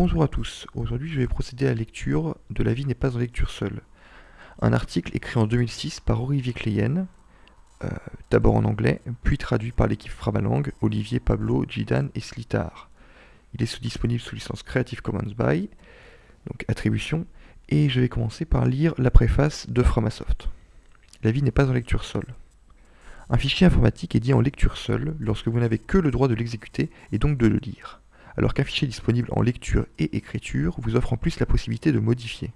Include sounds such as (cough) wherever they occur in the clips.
Bonjour à tous, aujourd'hui je vais procéder à la lecture de La vie n'est pas en lecture seule. Un article écrit en 2006 par Olivier Kleyen, euh, d'abord en anglais, puis traduit par l'équipe Framalang, Olivier, Pablo, Jidan et Slitar. Il est disponible sous licence Creative Commons by, donc attribution, et je vais commencer par lire la préface de Framasoft. La vie n'est pas en lecture seule. Un fichier informatique est dit en lecture seule lorsque vous n'avez que le droit de l'exécuter et donc de le lire alors qu'un fichier disponible en lecture et écriture vous offre en plus la possibilité de modifier.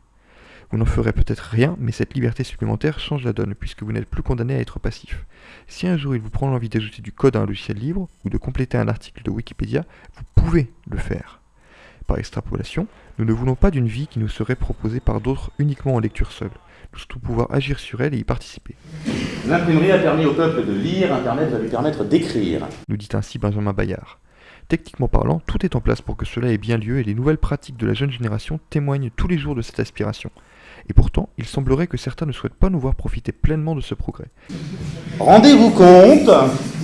Vous n'en ferez peut-être rien, mais cette liberté supplémentaire change la donne, puisque vous n'êtes plus condamné à être passif. Si un jour il vous prend l'envie d'ajouter du code à un logiciel libre, ou de compléter un article de Wikipédia, vous pouvez le faire. Par extrapolation, nous ne voulons pas d'une vie qui nous serait proposée par d'autres uniquement en lecture seule. Nous souhaitons pouvoir agir sur elle et y participer. L'imprimerie a permis au peuple de lire, Internet va lui permettre d'écrire. Nous dit ainsi Benjamin Bayard. Techniquement parlant, tout est en place pour que cela ait bien lieu et les nouvelles pratiques de la jeune génération témoignent tous les jours de cette aspiration. Et pourtant, il semblerait que certains ne souhaitent pas nous voir profiter pleinement de ce progrès. Rendez-vous compte,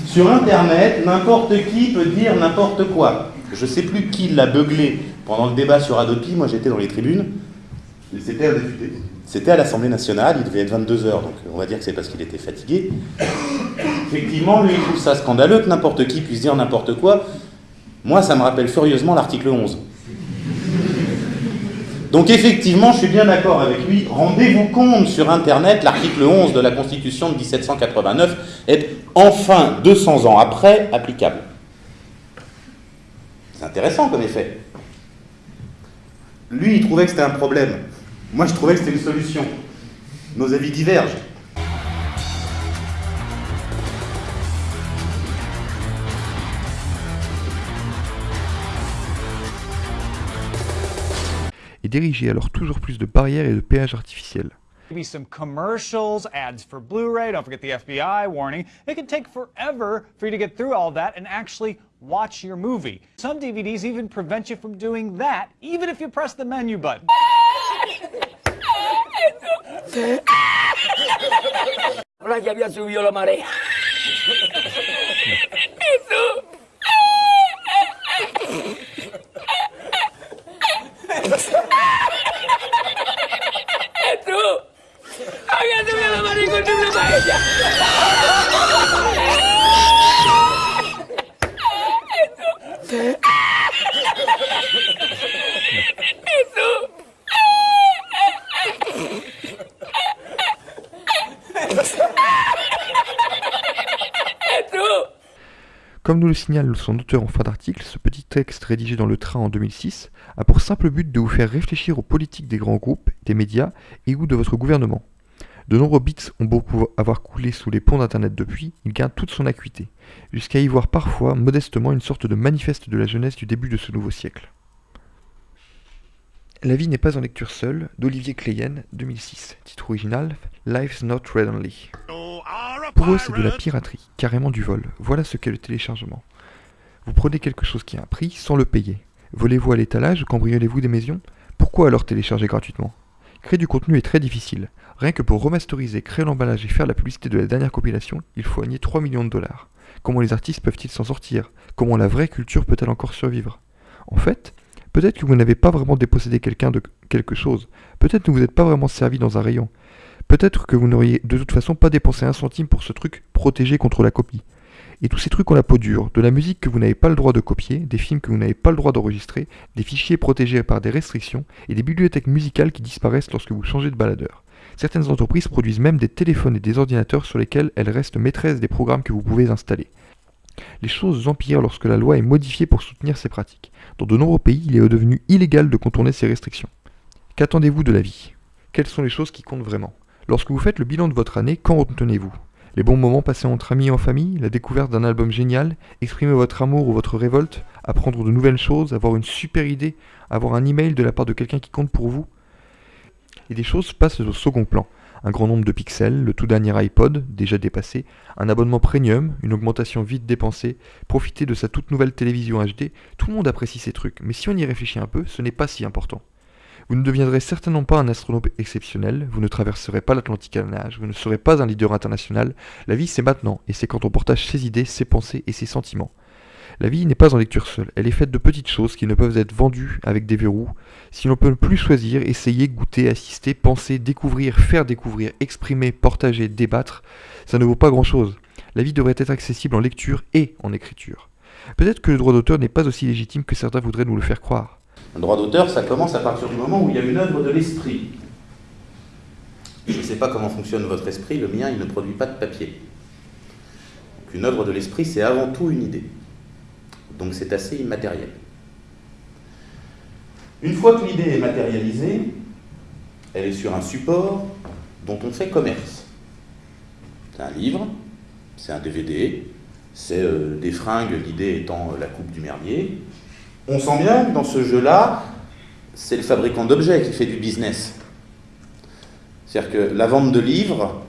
sur Internet, n'importe qui peut dire n'importe quoi. Je ne sais plus qui l'a beuglé pendant le débat sur Adopi, moi j'étais dans les tribunes. C'était un député. C'était à l'Assemblée nationale, il devait être 22h, donc on va dire que c'est parce qu'il était fatigué. Effectivement, lui, il trouve ça scandaleux que n'importe qui puisse dire n'importe quoi. Moi, ça me rappelle furieusement l'article 11. Donc effectivement, je suis bien d'accord avec lui. Rendez-vous compte sur Internet, l'article 11 de la Constitution de 1789 est enfin 200 ans après applicable. C'est intéressant comme effet. Lui, il trouvait que c'était un problème. Moi, je trouvais que c'était une solution. Nos avis divergent. Et diriger alors toujours plus de barrières et de péages artificiels. Maybe some commercials, ads for Blu-ray, don't forget the FBI warning. It can take forever for you to get through all that and actually watch your movie. Some DVDs even prevent you from doing that, even if you press the menu button. Ahora ya había subido la marea. (laughs) Comme nous le signale son auteur en fin d'article, ce petit texte rédigé dans le train en 2006 a pour simple but de vous faire réfléchir aux politiques des grands groupes, des médias et ou de votre gouvernement. De nombreux bits ont beaucoup avoir coulé sous les ponts d'internet depuis, il gagne toute son acuité, jusqu'à y voir parfois modestement une sorte de manifeste de la jeunesse du début de ce nouveau siècle. La vie n'est pas en lecture seule, d'Olivier Kleyen, 2006, titre original Life's Not Red Only. Pour eux, c'est de la piraterie, carrément du vol. Voilà ce qu'est le téléchargement. Vous prenez quelque chose qui a un prix sans le payer. Volez-vous à l'étalage ou cambriolez-vous des maisons? Pourquoi alors télécharger gratuitement? Créer du contenu est très difficile. Rien que pour remasteriser, créer l'emballage et faire la publicité de la dernière compilation, il faut gagner 3 millions de dollars. Comment les artistes peuvent-ils s'en sortir? Comment la vraie culture peut-elle encore survivre? En fait, peut-être que vous n'avez pas vraiment dépossédé quelqu'un de quelque chose. Peut-être que vous n'êtes pas vraiment servi dans un rayon. Peut-être que vous n'auriez de toute façon pas dépensé un centime pour ce truc protégé contre la copie. Et tous ces trucs ont la peau dure, de la musique que vous n'avez pas le droit de copier, des films que vous n'avez pas le droit d'enregistrer, des fichiers protégés par des restrictions, et des bibliothèques musicales qui disparaissent lorsque vous changez de baladeur. Certaines entreprises produisent même des téléphones et des ordinateurs sur lesquels elles restent maîtresses des programmes que vous pouvez installer. Les choses empirent lorsque la loi est modifiée pour soutenir ces pratiques. Dans de nombreux pays, il est devenu illégal de contourner ces restrictions. Qu'attendez-vous de la vie? Quelles sont les choses qui comptent vraiment? Lorsque vous faites le bilan de votre année, qu'en retenez-vous? Les bons moments passés entre amis et en famille, la découverte d'un album génial, exprimer votre amour ou votre révolte, apprendre de nouvelles choses, avoir une super idée, avoir un email de la part de quelqu'un qui compte pour vous? Et des choses passent au second plan. Un grand nombre de pixels, le tout dernier iPod, déjà dépassé, un abonnement premium, une augmentation vite dépensée, profiter de sa toute nouvelle télévision HD, tout le monde apprécie ces trucs, mais si on y réfléchit un peu, ce n'est pas si important. Vous ne deviendrez certainement pas un astronaute exceptionnel, vous ne traverserez pas l'Atlantique à nage, vous ne serez pas un leader international. La vie c'est maintenant, et c'est quand on partage ses idées, ses pensées et ses sentiments. La vie n'est pas en lecture seule, elle est faite de petites choses qui ne peuvent être vendues avec des verrous. Si l'on peut plus choisir, essayer, goûter, assister, penser, découvrir, faire découvrir, exprimer, partager, débattre, ça ne vaut pas grand-chose. La vie devrait être accessible en lecture et en écriture. Peut-être que le droit d'auteur n'est pas aussi légitime que certains voudraient nous le faire croire. Un droit d'auteur, ça commence à partir du moment où il y a une œuvre de l'esprit. Je ne sais pas comment fonctionne votre esprit, le mien, il ne produit pas de papier. Une œuvre de l'esprit, c'est avant tout une idée. Donc c'est assez immatériel. Une fois que l'idée est matérialisée, elle est sur un support dont on fait commerce. C'est un livre, c'est un DVD, c'est euh, des fringues, l'idée étant euh, la coupe du merdier. On sent bien que dans ce jeu-là, c'est le fabricant d'objets qui fait du business. C'est-à-dire que la vente de livres,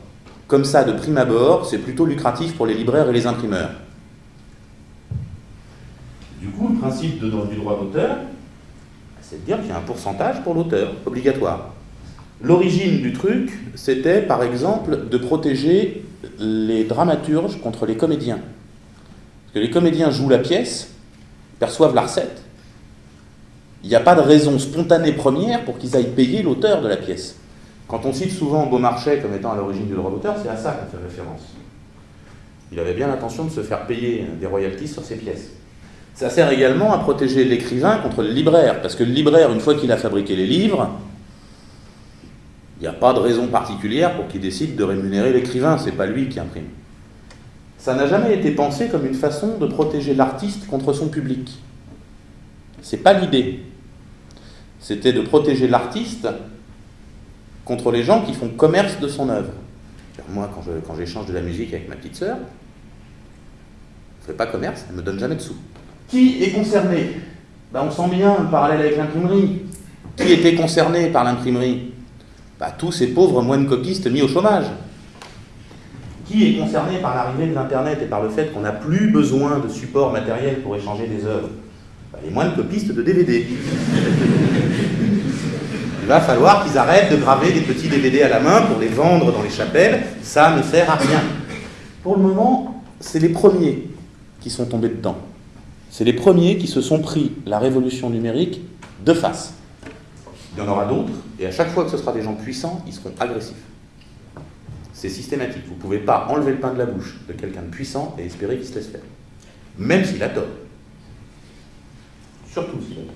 comme ça de prime abord, c'est plutôt lucratif pour les libraires et les imprimeurs. Du coup, le principe de, du droit d'auteur, c'est de dire qu'il y a un pourcentage pour l'auteur, obligatoire. L'origine du truc, c'était par exemple de protéger les dramaturges contre les comédiens. Parce que les comédiens jouent la pièce, perçoivent la recette. Il n'y a pas de raison spontanée première pour qu'ils aillent payer l'auteur de la pièce. Quand on cite souvent Beaumarchais comme étant à l'origine du droit d'auteur, c'est à ça qu'on fait référence. Il avait bien l'intention de se faire payer des royalties sur ses pièces. Ça sert également à protéger l'écrivain contre le libraire, parce que le libraire, une fois qu'il a fabriqué les livres, il n'y a pas de raison particulière pour qu'il décide de rémunérer l'écrivain, c'est pas lui qui imprime. Ça n'a jamais été pensé comme une façon de protéger l'artiste contre son public. C'est pas l'idée. C'était de protéger l'artiste contre les gens qui font commerce de son œuvre. Moi, quand j'échange de la musique avec ma petite sœur, je ne fais pas commerce, elle ne me donne jamais de sous. Qui est concerné? Ben, On sent bien le parallèle avec l'imprimerie. Qui était concerné par l'imprimerie? Ben, Tous ces pauvres moines copistes mis au chômage. Qui est concerné par l'arrivée de l'Internet et par le fait qu'on n'a plus besoin de support matériel pour échanger des œuvres? Ben, Les moines copistes de DVD. Il va falloir qu'ils arrêtent de graver des petits DVD à la main pour les vendre dans les chapelles. Ça ne sert à rien. Pour le moment, c'est les premiers qui sont tombés dedans. C'est les premiers qui se sont pris la révolution numérique de face. Il y en aura d'autres, et à chaque fois que ce sera des gens puissants, ils seront agressifs. C'est systématique. Vous ne pouvez pas enlever le pain de la bouche de quelqu'un de puissant et espérer qu'il se laisse faire. Même s'il a tort. Surtout s'il a tort.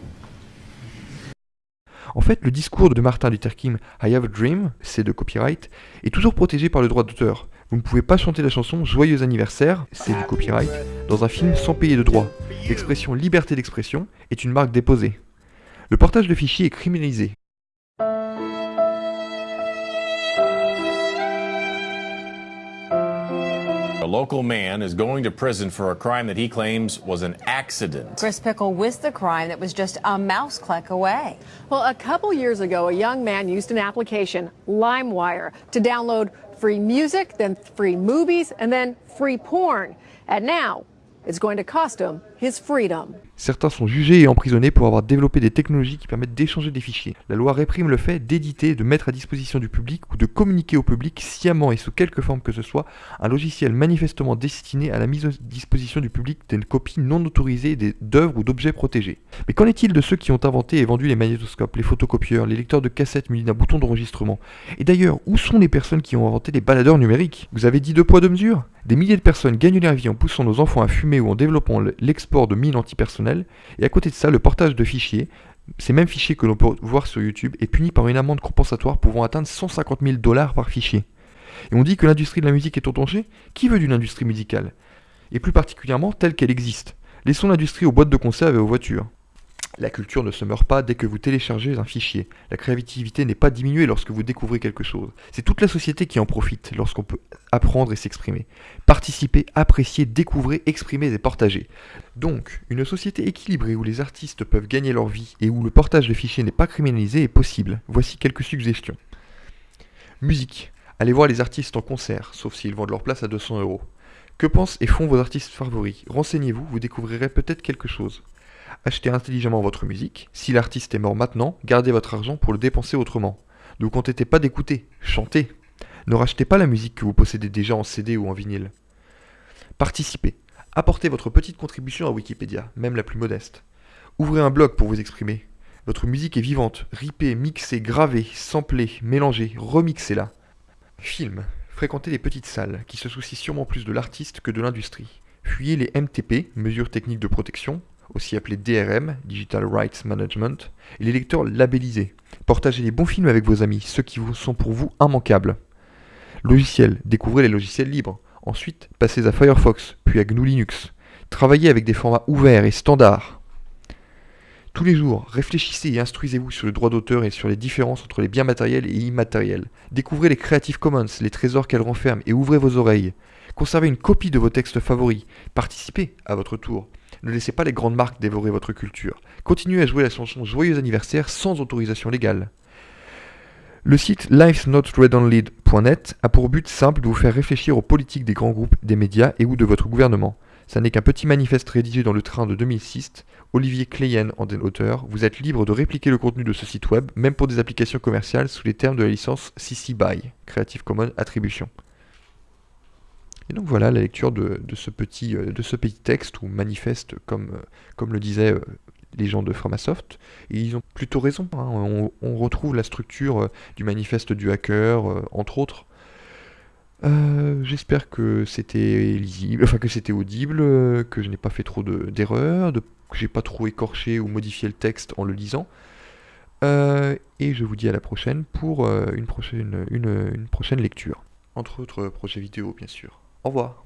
En fait, le discours de Martin Luther King, I Have a Dream, c'est de copyright, est toujours protégé par le droit d'auteur. Vous ne pouvez pas chanter la chanson Joyeux anniversaire, c'est du copyright, dans un film sans payer de droit. L'expression liberté d'expression est une marque déposée. Le portage de fichiers est criminalisé. Local man is going to prison for a crime that he claims was an accident. Chris Pickle with the crime that was just a mouse click away. Well, a couple years ago, a young man used an application, LimeWire, to download free music, then free movies, and then free porn. And now, it's going to cost him his freedom. Certains sont jugés et emprisonnés pour avoir développé des technologies qui permettent d'échanger des fichiers. La loi réprime le fait d'éditer, de mettre à disposition du public ou de communiquer au public sciemment et sous quelque forme que ce soit un logiciel manifestement destiné à la mise à disposition du public d'une copie non autorisée d'œuvres ou d'objets protégés. Mais qu'en est-il de ceux qui ont inventé et vendu les magnétoscopes, les photocopieurs, les lecteurs de cassettes munis d'un bouton d'enregistrement? Et d'ailleurs, où sont les personnes qui ont inventé les baladeurs numériques? Vous avez dit deux poids deux mesures? Des milliers de personnes gagnent leur vie en poussant nos enfants à fumer ou en développant de mines antipersonnelles et à côté de ça, le portage de fichiers, ces mêmes fichiers que l'on peut voir sur YouTube, est puni par une amende compensatoire pouvant atteindre 150 000 dollars par fichier. Et on dit que l'industrie de la musique est en danger Qui veut d'une industrie musicale? Et plus particulièrement telle qu'elle existe. Laissons l'industrie aux boîtes de conserve et aux voitures. La culture ne se meurt pas dès que vous téléchargez un fichier. La créativité n'est pas diminuée lorsque vous découvrez quelque chose. C'est toute la société qui en profite lorsqu'on peut apprendre et s'exprimer. Participer, apprécier, découvrir, exprimer et partager. Donc, une société équilibrée où les artistes peuvent gagner leur vie et où le portage de fichiers n'est pas criminalisé est possible. Voici quelques suggestions. Musique. Allez voir les artistes en concert, sauf s'ils vendent leur place à 200 euros. Que pensent et font vos artistes favoris? Renseignez-vous, vous découvrirez peut-être quelque chose. Achetez intelligemment votre musique. Si l'artiste est mort maintenant, gardez votre argent pour le dépenser autrement. Ne vous contentez pas d'écouter, chantez. Ne rachetez pas la musique que vous possédez déjà en CD ou en vinyle. Participez. Apportez votre petite contribution à Wikipédia, même la plus modeste. Ouvrez un blog pour vous exprimer. Votre musique est vivante, ripée, mixée, gravée, samplée, mélangée, remixez-la. Film. Fréquentez les petites salles, qui se soucient sûrement plus de l'artiste que de l'industrie. Fuyez les MTP, mesures techniques de protection, aussi appelées DRM, Digital Rights Management, et les lecteurs labellisés. Partagez les bons films avec vos amis, ceux qui vous sont pour vous immanquables. Logiciels. Découvrez les logiciels libres. Ensuite, passez à Firefox, puis à GNU Linux. Travaillez avec des formats ouverts et standards. Tous les jours, réfléchissez et instruisez-vous sur le droit d'auteur et sur les différences entre les biens matériels et immatériels. Découvrez les Creative Commons, les trésors qu'elles renferment et ouvrez vos oreilles. Conservez une copie de vos textes favoris. Participez à votre tour. Ne laissez pas les grandes marques dévorer votre culture. Continuez à jouer la chanson Joyeux anniversaire sans autorisation légale. Le site lifesnotreadonlead.net a pour but simple de vous faire réfléchir aux politiques des grands groupes, des médias et ou de votre gouvernement. Ça n'est qu'un petit manifeste rédigé dans le train de 2006. Olivier Kleyen en est l'auteur. Vous êtes libre de répliquer le contenu de ce site web, même pour des applications commerciales sous les termes de la licence CC BY, Creative Commons Attribution. Et donc voilà la lecture de, ce, petit, euh, ce petit texte ou manifeste, comme, euh, le disaient euh, les gens de Framasoft. Et ils ont plutôt raison. Hein. On, retrouve la structure du manifeste du hacker, entre autres. J'espère que c'était lisible, enfin que c'était audible, que je n'ai pas fait trop d'erreurs, que j'ai pas trop écorché ou modifié le texte en le lisant. et je vous dis à la prochaine pour une, prochaine, une prochaine lecture. Entre autres projets vidéo, bien sûr. Au revoir.